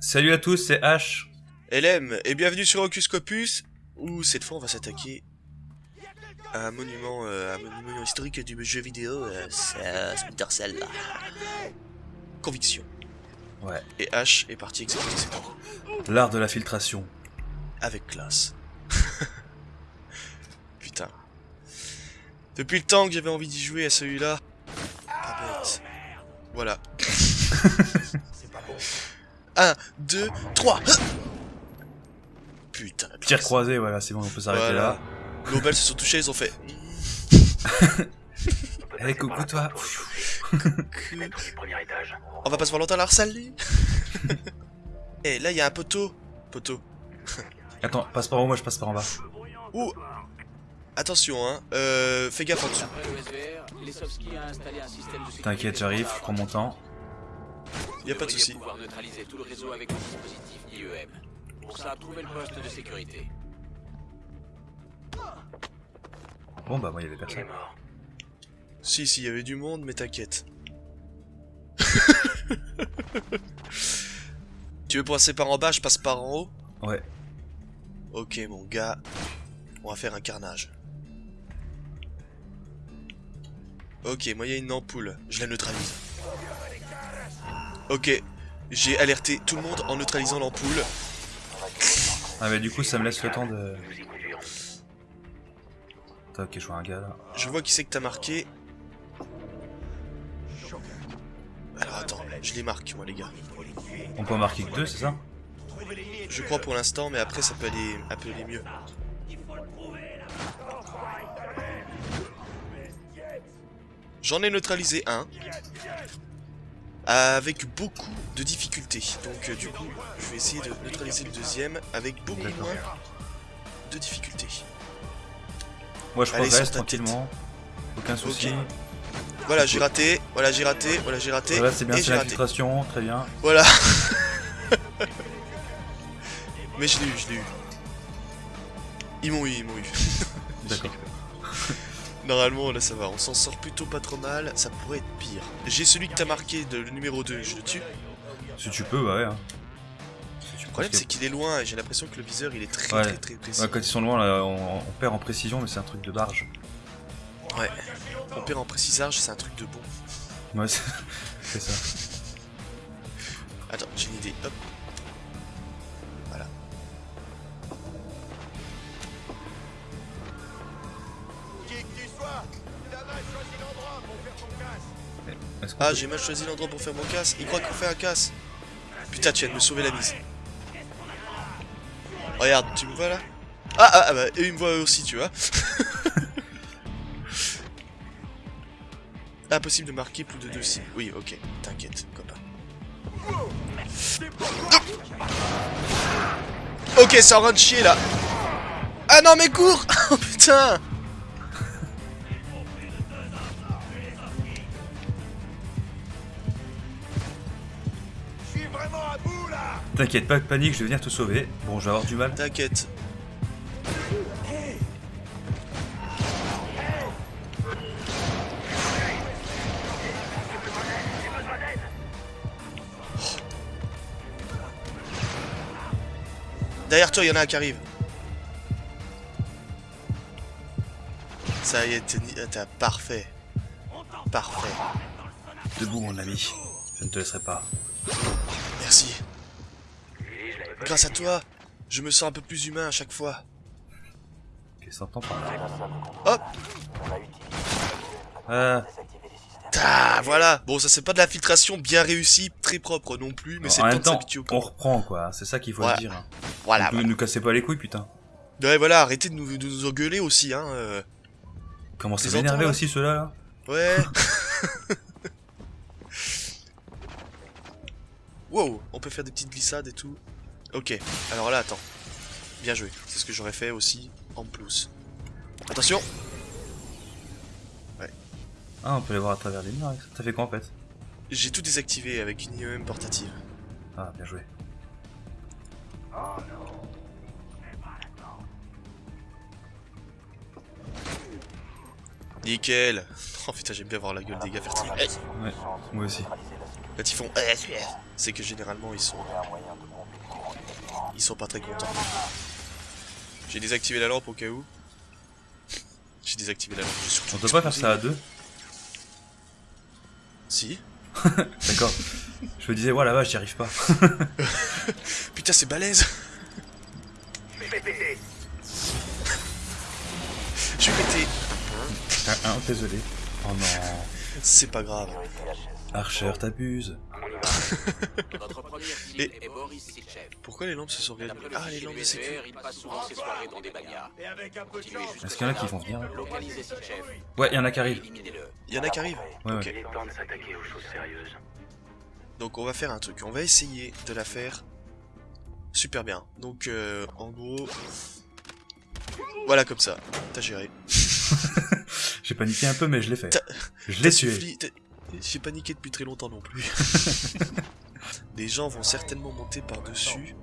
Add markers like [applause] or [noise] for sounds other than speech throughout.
Salut à tous, c'est H. LM, et bienvenue sur Ocus Scopus, où cette fois on va s'attaquer à un monument, euh, historique du jeu vidéo, euh, c'est euh. Conviction. Ouais. Et H est parti exécuter ses temps. L'art de la filtration. Avec classe. [laughs] Putain. Depuis le temps que j'avais envie d'y jouer à celui-là. Pas bête. Voilà. 1, 2, 3 Putain. la Tir croisé, voilà, c'est bon, on peut s'arrêter Voilà. là. Belles se sont touchées, ils ont fait. [laughs] Eh, coucou toi. [laughs] On va pas se voir longtemps à la harceler. Eh, là, il y a un poteau. Poteau. [laughs] Attends, passe par en haut, moi je passe par en bas. Ouh Attention, hein. Euh, fais gaffe en dessous. T'inquiète, j'arrive, je prends mon temps. Y a pas de souci. devriez pouvoir neutraliser tout le réseau avec le dispositif IEM. Pour ça, trouvez le poste de sécurité. Bon bah moi il y avait personne. Si, si, il y avait du monde, mais t'inquiète. [laughs] tu veux passer par en bas, je passe par en haut? Ouais. Ok, mon gars. On va faire un carnage. Ok, moi il y a une ampoule. Je la neutralise. Ok. J'ai alerté tout le monde en neutralisant l'ampoule. Ah mais du coup ça me laisse le temps de... Attends, ok, je vois un gars là. Je vois qui c'est que t'as marqué. Alors attends, je les marque moi les gars. On peut en marquer que deux, c'est ça? Je crois pour l'instant, mais après ça peut aller, mieux. J'en ai neutralisé un. Avec beaucoup de difficultés. Donc euh, du coup, je vais essayer de neutraliser le deuxième avec beaucoup moins de difficultés. Moi je Allez, progresse tranquillement. Aucun souci. Voilà, j'ai raté. Voilà, j'ai raté. Voilà, j'ai raté. Voilà, c'est bien, c'est j'ai la raté. filtration, très bien. Voilà. [laughs] Mais je l'ai eu, je l'ai eu. Ils m'ont eu, ils m'ont eu. [laughs] D'accord. Normalement, là ça va, on s'en sort plutôt pas trop mal, ça pourrait être pire. J'ai celui que t'as marqué, de, le numéro 2, je le tue. Si tu peux, bah ouais. hein. Si Le problème c'est qu'il est loin et j'ai l'impression que le viseur il est très Ouais. très très précis. Ouais, quand ils sont loin, là, on, on perd en précision, mais c'est un truc de barge. Ouais. On perd en précisage, c'est un truc de bon. Ouais, [laughs] c'est ça. Attends, j'ai une idée, hop. Voilà. Ah, j'ai mal choisi l'endroit pour faire mon casse. Il croit qu'on fait un casse. Putain, tu viens de me sauver la mise. Regarde, tu me vois là? Ah, ah, ah, bah, eux ils me eux aussi, tu vois. [laughs] Impossible de marquer plus de deux cibles. Oui, ok, t'inquiète, copain. Ok, ça en de chier là. Ah non, mais cours [laughs] Oh putain T'inquiète pas, panique, je vais venir te sauver. Bon, je vais avoir du mal. T'inquiète. Toi, il y en a un qui arrive. Ça y est, t'es parfait. Parfait. Debout, mon ami. Je ne te laisserai pas. Merci. Grâce à toi, je me sens un peu plus humain à chaque fois. Qu'est-ce qu'on par là Hop Ah, voilà. Bon, ça c'est pas de la filtration bien réussie, très propre non plus, mais c'est le temps même de temps, s'habituer au on reprend quoi. C'est ça qu'il faut Ouais. dire. hein. Voilà. Nous, nous cassez pas les couilles, putain. Ouais, voilà, arrêtez de nous, de nous engueuler aussi, hein. euh. Énervé là aussi ceux-là là? Ouais. [laughs] [laughs] wow, on peut faire des petites glissades et tout. Ok, alors là, attends. Bien joué. C'est ce que j'aurais fait aussi en plus. Attention Ah, on peut les voir à travers les murs ça. T'as fait quoi en fait? J'ai tout désactivé avec une IEM portative. Ah, bien joué. Nickel Oh putain j'aime bien voir la gueule des gars Hey Ouais, moi aussi. Quand ils font Eh, c'est que généralement ils sont ils sont pas très contents. J'ai désactivé la lampe au cas où. J'ai désactivé la lampe. On peut pas faire ça à deux? Si. [laughs] D'accord. Je me disais, ouais, la vache, j'y arrive pas. [laughs] Putain c'est balèze. Je vais péter. Ah, ah, désolé. Oh non. C'est pas grave. Archer, t'abuses. Notre première cible Et- est Boris Sitchev. Pourquoi les lampes se sont D'après le Ah les lampes de sécu. Il passe souvent ses soirées dans des bagnards. Continuez jusque Est-ce qu'il y en a qui vont venir. Ouais, il y en a qui arrivent. Il y en a qui arrivent. Ouais, Ok. ouais. Donc on va faire un truc, on va essayer de la faire super bien. Donc euh, en gros, voilà comme ça, t'as géré. [laughs] J'ai paniqué un peu, mais je l'ai fait. Je l'ai tué. T'as- J'ai paniqué depuis très longtemps non plus. [laughs] Des gens vont certainement monter par-dessus,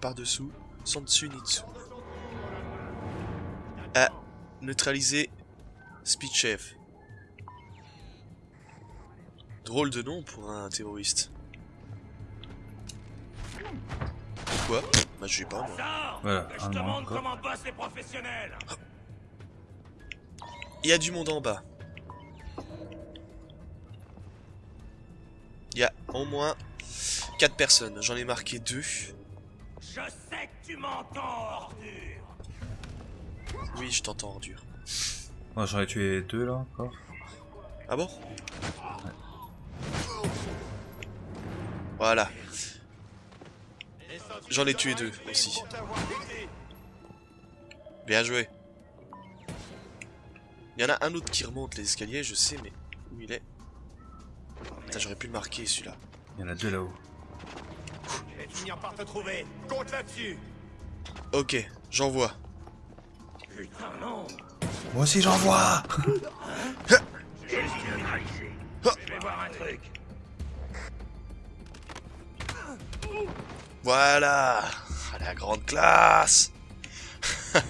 par-dessous, sans dessus ni dessous. À neutraliser Speed Chef. Drôle de nom pour un terroriste. Quoi Bah je sais pas moi. Voilà. Il y a du monde en bas. Il y a au moins 4 personnes. J'en ai marqué 2. Je sais que tu m'entends, ordure Oui, je t'entends ordure. Oh, J'en ai tué deux là encore. Ah bon? Voilà. J'en ai tué deux aussi. Bien joué. Il y en a un autre qui remonte les escaliers, je sais, mais où il est? Putain, j'aurais pu le marquer celui-là. Il y en a deux là-haut. Je vais finir par te trouver. Compte là-dessus. Ok, j'envoie. Putain, non. Moi aussi j'en vois Je vais voir un truc. Voilà Ah, La grande classe [laughs]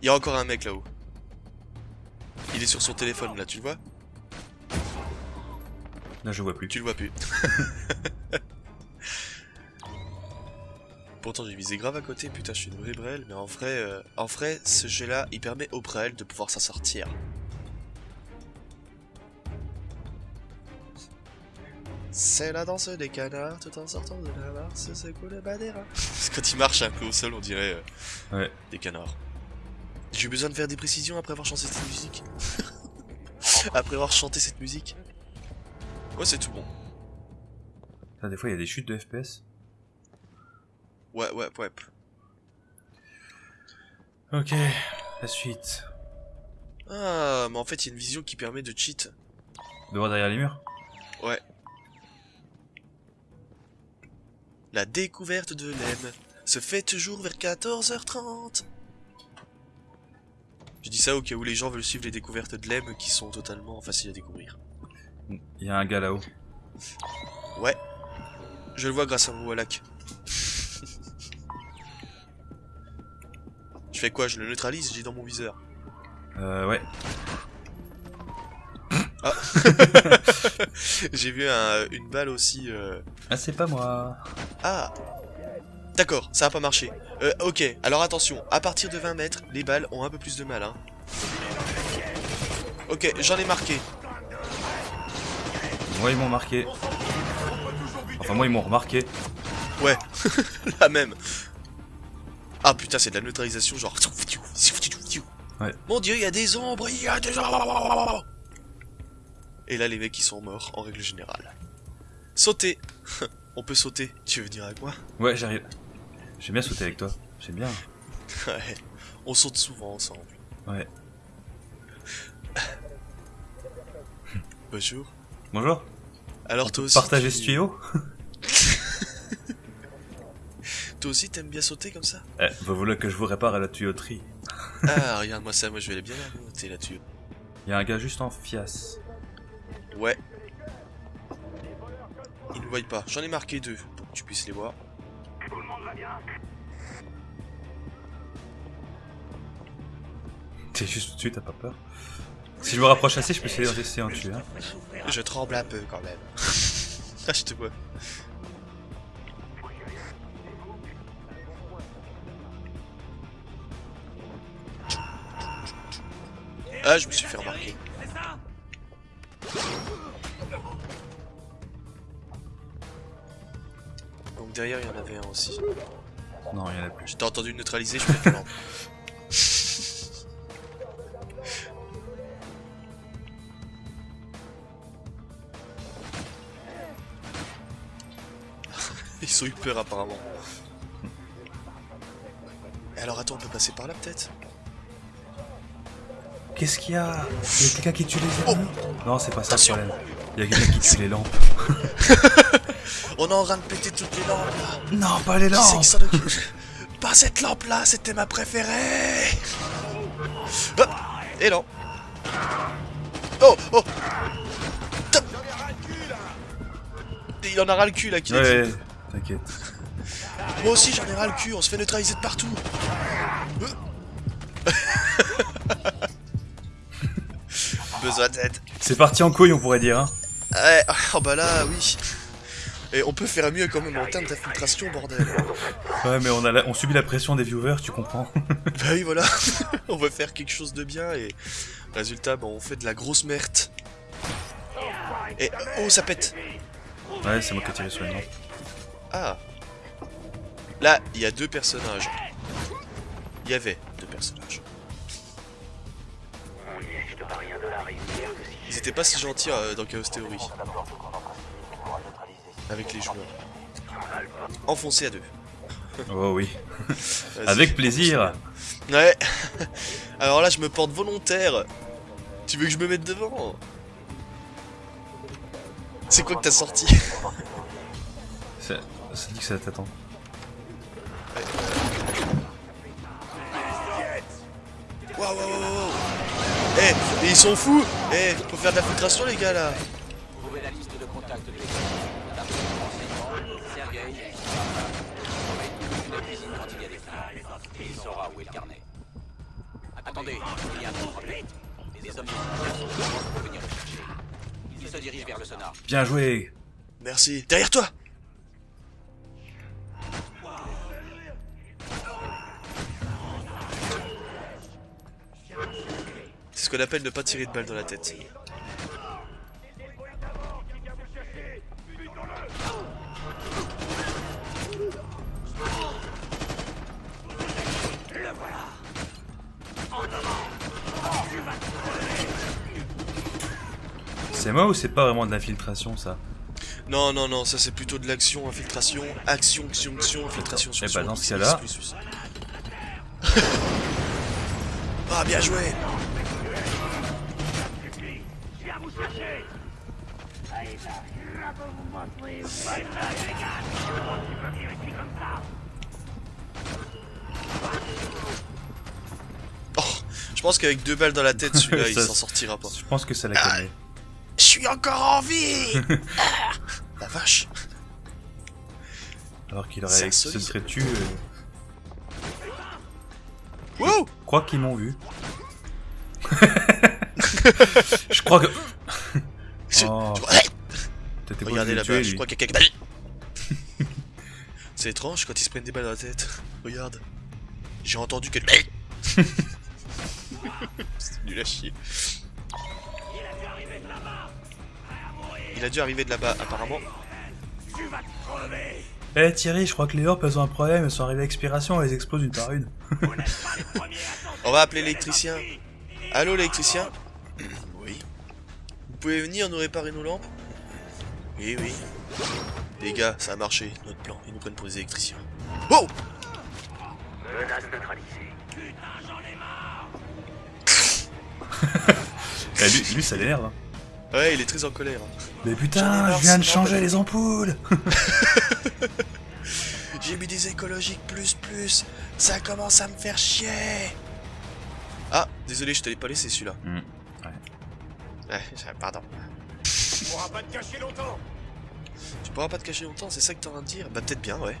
Il y a encore un mec là-haut. Il est sur son téléphone là, tu le vois? Là je vois plus. Tu le vois plus. [laughs] Pourtant j'ai visé grave à côté, putain je suis une vraie brêle, mais en vrai, euh, en vrai ce jeu là il permet aux brêles de pouvoir s'en sortir. C'est la danse des canards tout en sortant de la mars, c'est cool le badera. Quand il marche un peu au sol on dirait euh, Ouais. des canards. J'ai eu besoin de faire des précisions après avoir chanté cette musique. [laughs] après avoir chanté cette musique. Ouais c'est tout bon. Des fois il y a des chutes de FPS. Ouais ouais ouais. Ok, la suite. Ah, mais en fait, il y a une vision qui permet de cheat. De voir derrière les murs? Ouais. La découverte de l'EM se fait toujours vers 14h30. Je dis ça au cas où les gens veulent suivre les découvertes de l'EM qui sont totalement faciles à découvrir. Il y a un gars là-haut. Ouais. Je le vois grâce à mon Wallach. [laughs] je fais quoi? Je le neutralise J'ai dans mon viseur. Euh, ouais. [laughs] [laughs] J'ai vu un- une balle aussi. euh, Ah, c'est pas moi. Ah D'accord, ça a pas marché. Euh, ok, alors attention, à partir de 20 mètres, les balles ont un peu plus de mal, hein. Ok, j'en ai marqué. Moi, ils m'ont marqué. Enfin, moi, ils m'ont remarqué. Ouais, [laughs] la même. Ah putain, c'est de la neutralisation, genre... [laughs] Ouais. Mon dieu, il y a des ombres, il y a des ombres Et là, les mecs, ils sont morts, en règle générale. Sauter [laughs] On peut sauter, tu veux venir avec moi Ouais, j'arrive. J'ai bien sauté avec toi. J'aime bien. Ouais, on saute souvent ensemble. Ouais. Bonjour. Bonjour. Alors toi aussi... Partagez tu- ce tuyau [laughs] Toi aussi, t'aimes bien sauter comme ça? Eh, vous voulez que je vous répare la tuyauterie Ah, [laughs] regarde, moi ça, moi je vais aller bien la monter là-dessus. Il y a un gars juste en fiasse. Ouais. Ils ne voient pas. J'en ai marqué deux. que tu puisses les voir. T'es juste au-dessus, t'as pas peur? Si je me rapproche assez, je peux essayer d'essayer en tuer. Hein. Je tremble un peu quand même. [laughs] ah, je te vois. Ah, je me suis fait remarquer. Donc derrière, il y en avait un aussi. Non, il y en a plus. Je t'ai entendu neutraliser, je peux te [laughs] ont eu peur apparemment. Et Alors attends, on peut passer par là peut-être? Qu'est-ce qu'il y a? Il y a quelqu'un qui tue les ennemis? Non, c'est pas ça le problème. Il y a quelqu'un qui tue les lampes. [laughs] On est en train de péter toutes les lampes là. Non, pas les lampes. Pas cette lampe là, c'était ma préférée. Hop. Et non. Oh Oh. Top. Il en a ras le cul là qui Ouais, t'inquiète. Moi aussi j'en ai ras le cul, on se fait neutraliser de partout Euh. [laughs] Besoin d'aide C'est parti en couille, on pourrait dire. Hein. Ouais, oh bah là, oui Et on peut faire mieux quand même en termes d'infiltration, bordel Ouais, mais on, a la- on subit la pression des viewers, tu comprends [laughs] Bah oui, voilà. [laughs] on veut faire quelque chose de bien et résultat, bon, on fait de la grosse merde. Et oh, ça pète. Ouais, c'est moi qui ai tiré sur les lampes. Ah. Là, il y a deux personnages. Il y avait deux personnages. Ils étaient pas si gentils euh, dans Chaos Theory. Avec les joueurs. Enfoncés à deux. Oh oui. [laughs] Avec plaisir. Ouais. [laughs] Alors là, je me porte volontaire. Tu veux que je me mette devant? C'est quoi que t'as sorti? Ça, dit que ça t'attend. Waouh, waouh, waouh, waouh. Eh, mais ils sont fous Eh, faut faire de la filtration, les gars, là Trouvez la liste de contacts de l'équipe. D'après les renseignements, Sergei une cuisine quand il y a des clients. Et il saura où est le carnet. Attendez, il y a un problème. Les hommes sont pour venir le chercher. Il se dirige vers le sonar. Bien joué Merci. Derrière toi ce qu'on appelle ne pas tirer de balle dans la tête. C'est moi ou c'est pas vraiment de l'infiltration ça Non, non, non, ça c'est plutôt de l'action, infiltration, action, action, action, infiltration, Eh action, bah, dans ce plus, plus. Ah, bien joué Oh, je pense qu'avec deux balles dans la tête, celui-là, [laughs] il s'en sortira pas. Je pense que ça l'a calmé. Je suis encore en vie [laughs] Ah, La vache Alors qu'il aurait se insolite. serait tu. euh, Wow Je crois qu'ils m'ont vu. [laughs] je crois que. Oh. Regardez là-bas, je crois qu'il y a quelqu'un. [laughs] C'est étrange quand ils se prennent des balles dans la tête. Regarde. J'ai entendu que. [laughs] C'est nul à chier. Il a dû arriver de là-bas, apparemment. Eh Thierry, je crois que les orpes elles ont un problème, elles sont arrivées à expiration, elles explosent une par une. [laughs] On va appeler l'électricien. Allô, l'électricien Oui. Vous pouvez venir nous réparer nos lampes Oui, oui. Les gars, ça a marché, notre plan. Ils nous prennent pour des électriciens. Oh [laughs] Eh, lui, lui, ça l'énerve. hein. Ouais, il est très en colère. hein. Mais J'en ai putain, marre, je viens de changer les ampoules [laughs] [laughs] J'ai mis des écologiques plus plus. Ça commence à me faire chier. Ah, désolé, je t'allais pas laisser celui-là. Hmm, Ouais, pardon. On pourra pas te cacher longtemps Tu pourras pas te cacher longtemps, c'est ça que t'es en train de dire Bah peut-être bien, ouais.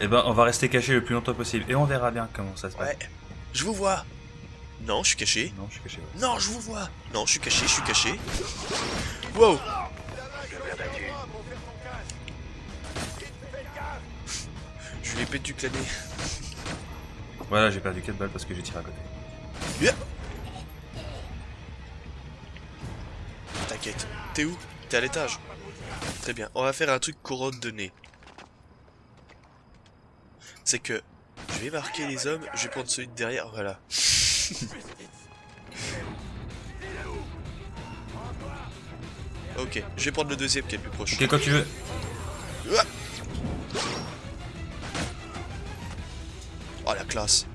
Eh ben, on va rester caché le plus longtemps possible et on verra bien comment ça se passe. Ouais. Je vous vois. Non, je suis caché. Non, je suis caché. ouais. Non, je vous vois. Non, je suis caché, je suis caché. Wow. Je lui ai pété du clané. Voilà, j'ai perdu 4 balles parce que j'ai tiré à côté. Yeah. T'inquiète. T'es où? T'es à l'étage. Très bien. On va faire un truc couronne de nez. C'est que je vais marquer les hommes, je vais prendre celui de derrière, voilà. [laughs] ok, je vais prendre le deuxième qui est le plus proche. Ok, quand tu veux. Oh la classe.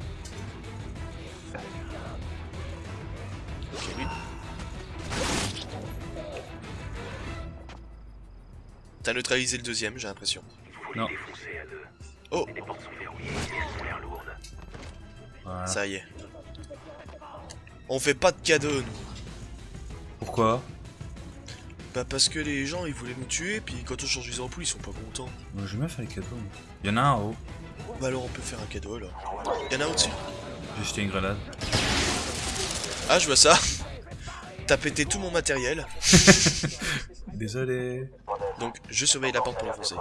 T'as neutralisé le deuxième, j'ai l'impression. Non. Oh, Voilà. ça y est. On fait pas de cadeaux, nous. Pourquoi? Bah parce que les gens, ils voulaient nous tuer, puis quand on change les ampoules, ils sont pas contents. Moi, J'aime bien faire les cadeaux. Il y en a un en haut. Bah alors on peut faire un cadeau alors. Y'en a au-dessus J'ai jeté une grenade. Ah, je vois ça. [laughs] T'as pété tout mon matériel. [laughs] Désolé. Donc, je surveille la porte pour l'enfoncer.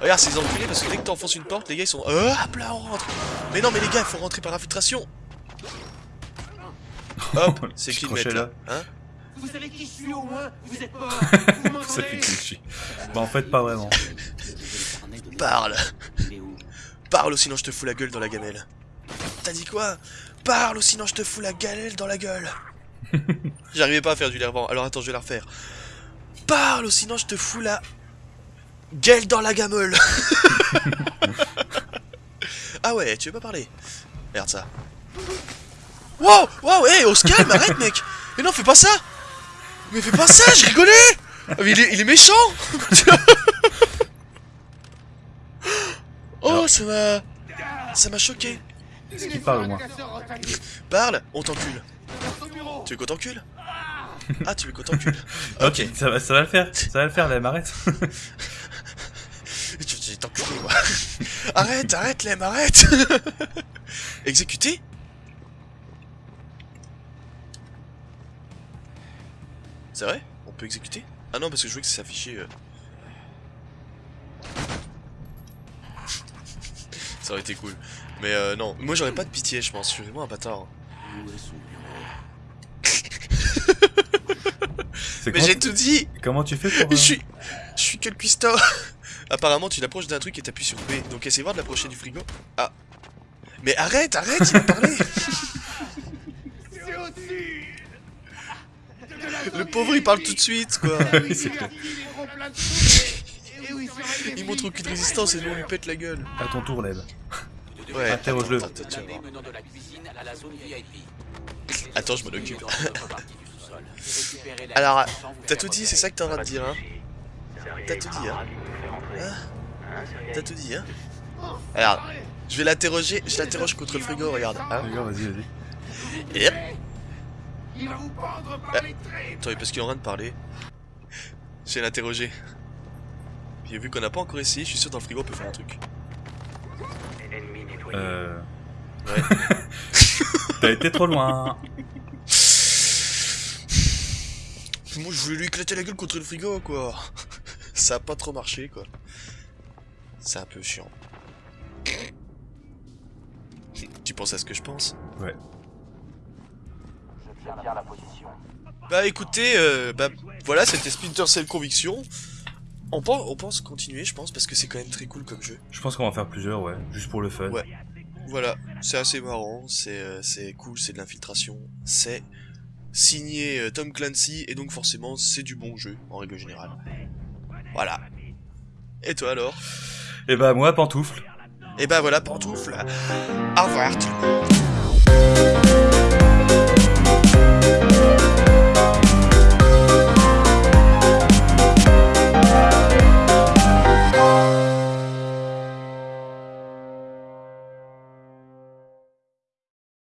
Regarde ces enculés, parce que dès que t'enfonces une porte, les gars ils sont... Euh, hop là, on rentre Mais non, mais les gars, il faut rentrer par infiltration Hop, [laughs] c'est qui le mec là Hein Vous savez qui je suis au moins Vous êtes mort [laughs] Vous Ça fait m'entendez que je suis. Bah, en fait, pas vraiment. Parle Parle ou sinon je te fous la gueule dans la gamelle. T'as dit quoi? Parle ou sinon je te fous la galère dans la gueule. [laughs] J'arrivais pas à faire du lervant, alors attends, je vais la refaire. Parle ou sinon je te fous la gueule dans la gamelle. [laughs] ah ouais, tu veux pas parler? Regarde ça. Wow, wow, hey, on se calme, arrête mec Mais non, fais pas ça Mais fais pas ça, je rigolais Ah, mais il est, il est méchant [laughs] Oh, ça m'a... Ça m'a choqué. Parle au moins Parle, on t'encule. Tu veux qu'on t'encule? Ah, tu veux qu'on t'encule [laughs] Ok, ça va, ça va le faire. Ça va le faire, là, m'arrête. [laughs] Tu tu- t'enculé, moi. [laughs] arrête, arrête, Lem, arrête Exécuté C'est vrai? On peut exécuter? Ah non, parce que je voulais que ça s'affichait... euh. ça aurait été cool. Mais euh, non, moi j'aurais pas de pitié, je pense. Je suis vraiment un bâtard. Où est son bureau C'est Mais j'ai tout dit Comment tu fais pour. Je euh, suis... Je suis que le cuistot [laughs] Apparemment, tu l'approches d'un truc et t'appuies sur B. Donc essaye voir de l'approcher du frigo. Ah. Mais arrête, arrête, il va parler C'est au-dessus [laughs] Le pauvre, il parle tout de suite, quoi [laughs] Oui, c'est clair. Il montre aucune résistance et nous on lui pète la gueule. À ton tour, Leb. Ouais, Interroge-le. Attends, je m'en occupe. Alors, T'as tout dit, c'est ça que t'es en train de dire, hein T'as tout dit, hein Hein T'as tout dit, hein Regarde, je vais l'interroger, je l'interroge contre le frigo, regarde. Hein D'accord, vas-y, vas-y. Et hop. Il va vous pendre par les tripes Attends, parce qu'il est en train de parler. Je vais l'interroger. Puis vu qu'on n'a pas encore essayé, je suis sûr dans le frigo on peut faire un truc. Euh. Ouais. [laughs] T'as été trop loin. [laughs] Moi je voulais lui éclater la gueule contre le frigo quoi. [laughs] Ça a pas trop marché quoi. C'est un peu chiant. Tu penses à ce que je pense? Ouais. Je tiens la position. Bah écoutez, euh, bah voilà, c'était Splinter Cell Conviction. On pense, on pense continuer, je pense, parce que c'est quand même très cool comme jeu. Je pense qu'on va en faire plusieurs, ouais. Juste pour le fun. Ouais. Voilà, c'est assez marrant, c'est euh, c'est cool, c'est de l'infiltration, c'est signé euh, Tom Clancy, et donc forcément c'est du bon jeu, en règle générale. Voilà. Et toi alors? Et bah, moi, pantoufle. Et bah voilà, pantoufle. Au revoir tout le monde.